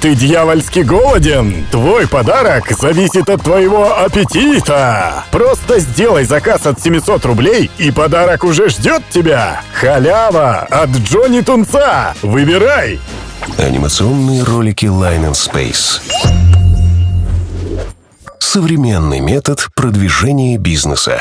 Ты дьявольски голоден? Твой подарок зависит от твоего аппетита. Просто сделай заказ от 700 рублей, и подарок уже ждет тебя. Халява от Джонни Тунца. Выбирай. Анимационные ролики Line and Space. Современный метод продвижения бизнеса.